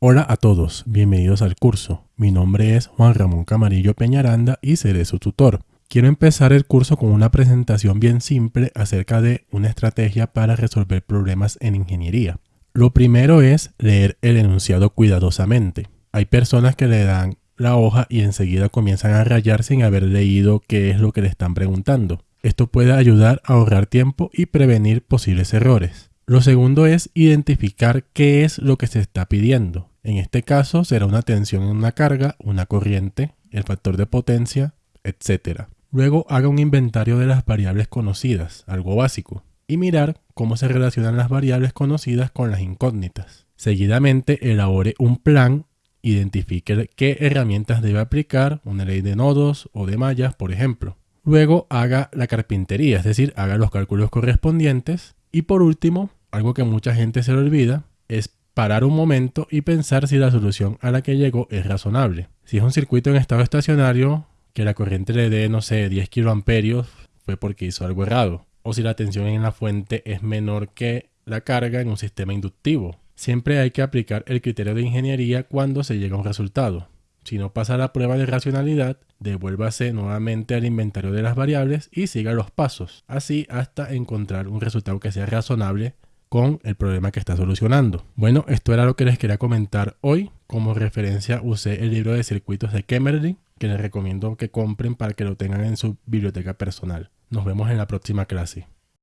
Hola a todos, bienvenidos al curso. Mi nombre es Juan Ramón Camarillo Peñaranda y seré su tutor. Quiero empezar el curso con una presentación bien simple acerca de una estrategia para resolver problemas en ingeniería. Lo primero es leer el enunciado cuidadosamente. Hay personas que le dan la hoja y enseguida comienzan a rayar sin haber leído qué es lo que le están preguntando. Esto puede ayudar a ahorrar tiempo y prevenir posibles errores. Lo segundo es identificar qué es lo que se está pidiendo. En este caso será una tensión en una carga, una corriente, el factor de potencia, etc. Luego haga un inventario de las variables conocidas, algo básico, y mirar cómo se relacionan las variables conocidas con las incógnitas. Seguidamente elabore un plan, identifique qué herramientas debe aplicar, una ley de nodos o de mallas, por ejemplo. Luego haga la carpintería, es decir, haga los cálculos correspondientes. Y por último, algo que mucha gente se le olvida, es parar un momento y pensar si la solución a la que llegó es razonable. Si es un circuito en estado estacionario, que la corriente le dé, no sé, 10 kiloamperios, fue porque hizo algo errado. O si la tensión en la fuente es menor que la carga en un sistema inductivo. Siempre hay que aplicar el criterio de ingeniería cuando se llega a un resultado. Si no pasa la prueba de racionalidad, devuélvase nuevamente al inventario de las variables y siga los pasos, así hasta encontrar un resultado que sea razonable con el problema que está solucionando. Bueno, esto era lo que les quería comentar hoy. Como referencia usé el libro de circuitos de Kemmerly, que les recomiendo que compren para que lo tengan en su biblioteca personal. Nos vemos en la próxima clase.